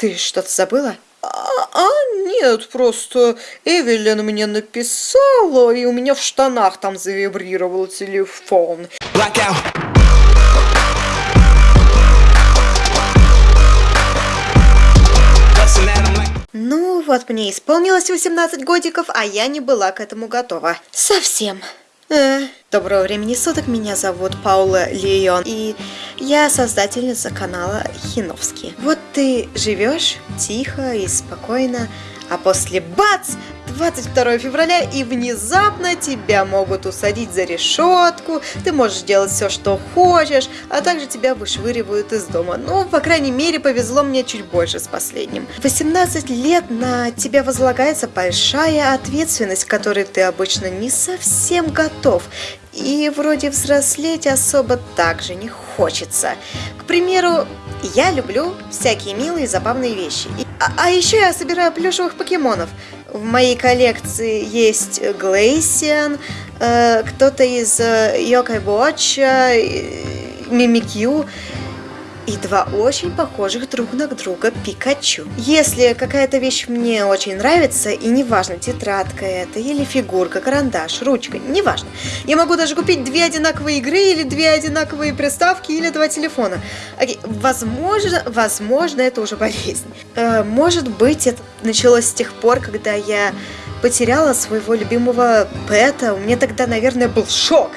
Ты что-то забыла? А, а, нет, просто Эвелин мне написала, и у меня в штанах там завибрировал телефон. Blackout. Ну, вот мне исполнилось 18 годиков, а я не была к этому готова. Совсем. Э, доброго времени суток, меня зовут Паула Лион, и я создательница канала Хиновский. Вот ты живешь тихо и спокойно, а после бац, 22 февраля, и внезапно тебя могут усадить за решетку, ты можешь делать все, что хочешь, а также тебя вышвыривают из дома. Ну, по крайней мере, повезло мне чуть больше с последним. 18 лет на тебя возлагается большая ответственность, которой ты обычно не совсем готов. И вроде взрослеть особо также не хочется. К примеру, я люблю всякие милые забавные вещи. А, а еще я собираю плюшевых покемонов. В моей коллекции есть Глейсиан, э, кто-то из э, Йокай Watch, э, Мимикью и два очень похожих друг на друга Пикачу. Если какая-то вещь мне очень нравится, и неважно, тетрадка это, или фигурка, карандаш, ручка, неважно, я могу даже купить две одинаковые игры, или две одинаковые приставки, или два телефона. Окей, возможно, возможно, это уже болезнь. Э, может быть, это началось с тех пор, когда я потеряла своего любимого пэта, у меня тогда, наверное, был шок.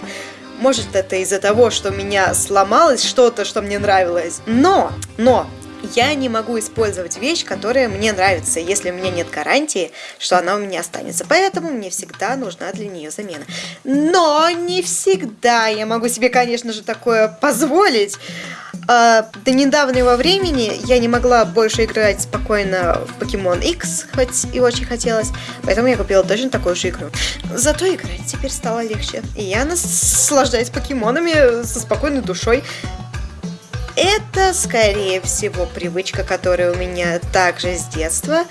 Может, это из-за того, что у меня сломалось что-то, что мне нравилось. Но, но, я не могу использовать вещь, которая мне нравится, если у меня нет гарантии, что она у меня останется. Поэтому мне всегда нужна для нее замена. Но не всегда я могу себе, конечно же, такое позволить. А, до недавнего времени я не могла больше играть спокойно в Pokemon X, хоть и очень хотелось, поэтому я купила точно такую же игру. Зато играть теперь стало легче, и я наслаждаюсь покемонами со спокойной душой. Это, скорее всего, привычка, которая у меня также с детства.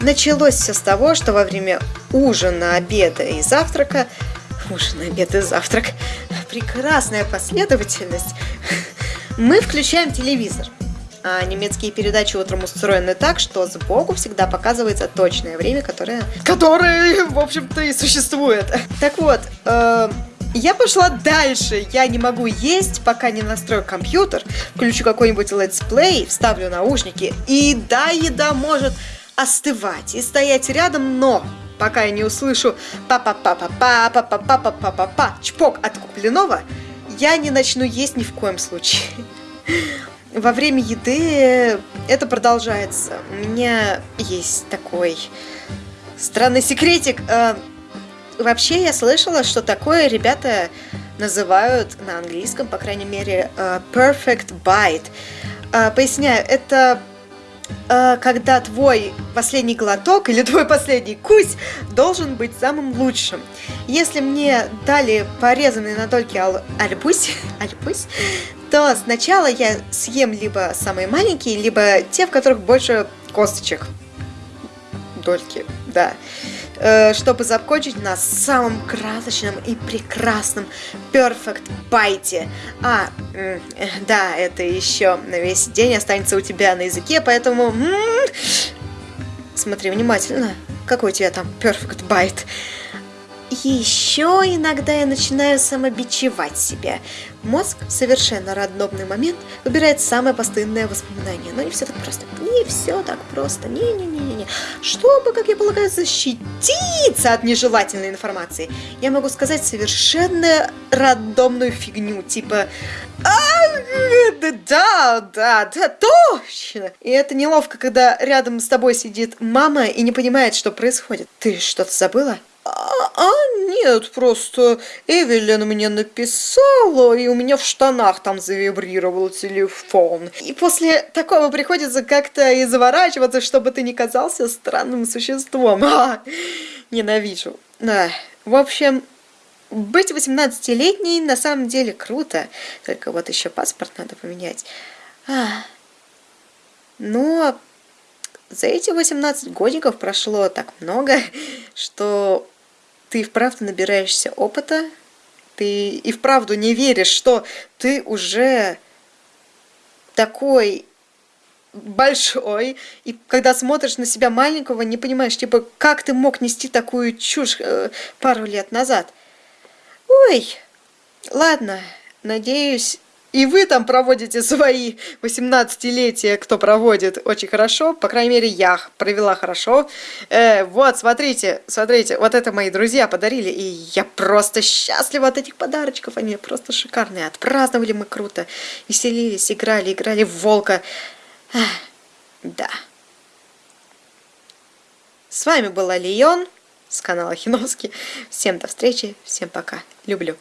Началось все с того, что во время ужина, обеда и завтрака ужин, обед и завтрак. Прекрасная последовательность мы включаем телевизор. А немецкие передачи утром устроены так, что сбоку всегда показывается точное время, которое... Которое, в общем-то, и существует. Так вот, э, я пошла дальше. Я не могу есть, пока не настрою компьютер, включу какой-нибудь летсплей, вставлю наушники, и да, еда может остывать и стоять рядом, но пока я не услышу па-па-па-па-па-па-па-па-па-па-па чпок от купленного, я не начну есть ни в коем случае. Во время еды это продолжается. У меня есть такой странный секретик. А, вообще я слышала, что такое ребята называют на английском, по крайней мере, а, perfect bite. А, поясняю, это Э, когда твой последний глоток или твой последний кусь должен быть самым лучшим. Если мне дали порезанный на дольки ал альбусь, то сначала я съем либо самые маленькие, либо те, в которых больше косточек. Дольки, да. Э, чтобы закончить на самом красочном и прекрасном Perfect Bite. А, да, это еще на весь день останется у тебя на языке, поэтому... Смотри внимательно, какой у тебя там Perfect Bite. Еще иногда я начинаю самобичевать себя. Мозг в совершенно рандомный момент выбирает самое постоянное воспоминание. Но не все так просто. Не все так просто. Не-не-не-не. Чтобы, как я полагаю, защититься от нежелательной информации, я могу сказать совершенно рандомную фигню. Типа, а, да, да, да, точно. И это неловко, когда рядом с тобой сидит мама и не понимает, что происходит. Ты что-то забыла? А, а нет, просто Эвелин мне написала, и у меня в штанах там завибрировал телефон. И после такого приходится как-то и заворачиваться, чтобы ты не казался странным существом. А, ненавижу. Да. В общем, быть 18-летней на самом деле круто. Только вот еще паспорт надо поменять. А. Но за эти 18 годиков прошло так много, что ты вправду набираешься опыта, ты и вправду не веришь, что ты уже такой большой, и когда смотришь на себя маленького, не понимаешь, типа, как ты мог нести такую чушь э, пару лет назад. Ой, ладно, надеюсь, и вы там проводите свои 18-летия, кто проводит очень хорошо. По крайней мере, я провела хорошо. Э, вот, смотрите, смотрите, вот это мои друзья подарили. И я просто счастлива от этих подарочков. Они просто шикарные. Отпраздновали мы круто. Веселились, играли, играли в волка. Ах, да. С вами была Лион с канала Хиновский. Всем до встречи, всем пока. Люблю.